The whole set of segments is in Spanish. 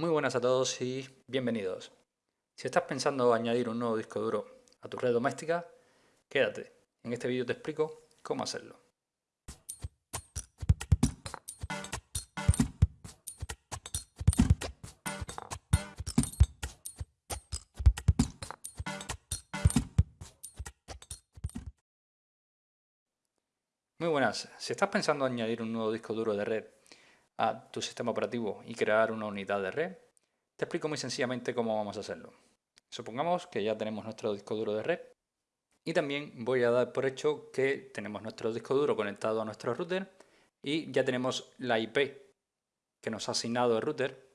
Muy buenas a todos y bienvenidos. Si estás pensando añadir un nuevo disco duro a tu red doméstica, quédate. En este vídeo te explico cómo hacerlo. Muy buenas. Si estás pensando añadir un nuevo disco duro de red a tu sistema operativo y crear una unidad de red, te explico muy sencillamente cómo vamos a hacerlo. Supongamos que ya tenemos nuestro disco duro de red y también voy a dar por hecho que tenemos nuestro disco duro conectado a nuestro router y ya tenemos la IP que nos ha asignado el router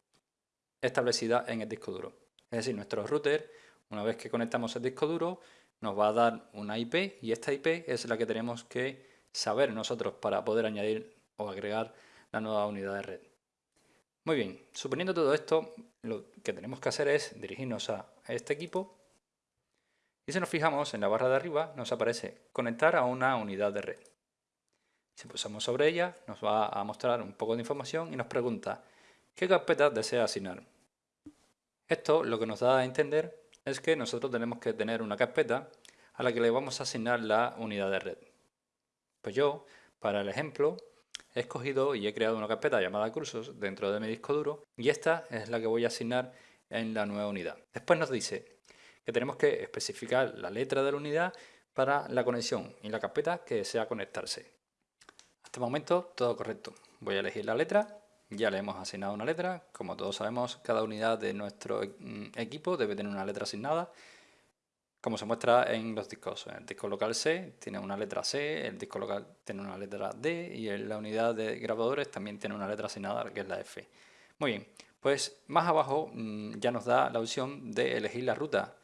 establecida en el disco duro. Es decir, nuestro router, una vez que conectamos el disco duro, nos va a dar una IP y esta IP es la que tenemos que saber nosotros para poder añadir o agregar la nueva unidad de red. Muy bien, suponiendo todo esto, lo que tenemos que hacer es dirigirnos a este equipo y si nos fijamos en la barra de arriba nos aparece conectar a una unidad de red. Si pulsamos sobre ella nos va a mostrar un poco de información y nos pregunta qué carpeta desea asignar. Esto lo que nos da a entender es que nosotros tenemos que tener una carpeta a la que le vamos a asignar la unidad de red. Pues yo, para el ejemplo, he escogido y he creado una carpeta llamada cursos dentro de mi disco duro y esta es la que voy a asignar en la nueva unidad. Después nos dice que tenemos que especificar la letra de la unidad para la conexión y la carpeta que desea conectarse. Hasta el momento todo correcto. Voy a elegir la letra, ya le hemos asignado una letra. Como todos sabemos, cada unidad de nuestro mm, equipo debe tener una letra asignada como se muestra en los discos. El disco local C tiene una letra C, el disco local tiene una letra D y la unidad de grabadores también tiene una letra asignada que es la F. Muy bien, pues más abajo mm, ya nos da la opción de elegir la ruta.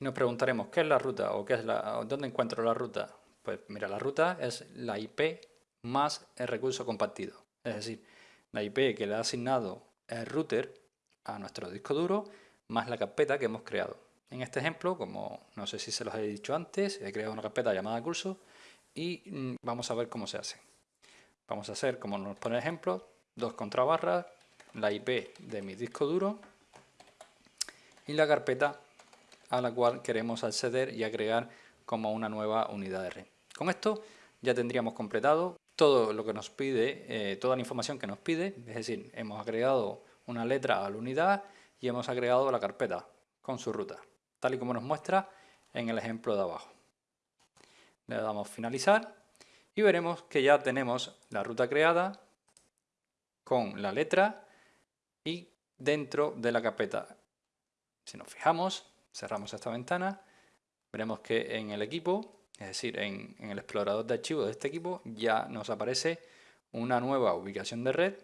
Y nos preguntaremos, ¿qué es la ruta? ¿O qué es la, dónde encuentro la ruta? Pues mira, la ruta es la IP más el recurso compartido. Es decir, la IP que le ha asignado el router a nuestro disco duro más la carpeta que hemos creado. En este ejemplo, como no sé si se los he dicho antes, he creado una carpeta llamada curso y mm, vamos a ver cómo se hace. Vamos a hacer, como nos pone el ejemplo, dos contrabarras, la IP de mi disco duro y la carpeta a la cual queremos acceder y agregar como una nueva unidad red. Con esto ya tendríamos completado todo lo que nos pide, eh, toda la información que nos pide, es decir, hemos agregado una letra a la unidad y hemos agregado la carpeta con su ruta tal y como nos muestra en el ejemplo de abajo. Le damos finalizar y veremos que ya tenemos la ruta creada con la letra y dentro de la carpeta. Si nos fijamos, cerramos esta ventana, veremos que en el equipo, es decir, en, el explorador de archivos de este equipo, ya nos aparece una nueva ubicación de red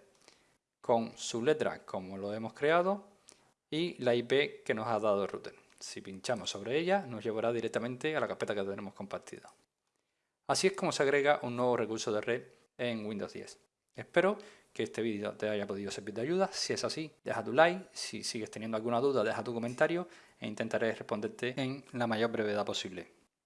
con su letra como lo hemos creado y la IP que nos ha dado el router. Si pinchamos sobre ella, nos llevará directamente a la carpeta que tenemos compartida. Así es como se agrega un nuevo recurso de red en Windows 10. Espero que este vídeo te haya podido servir de ayuda. Si es así, deja tu like. Si sigues teniendo alguna duda, deja tu comentario e intentaré responderte en la mayor brevedad posible.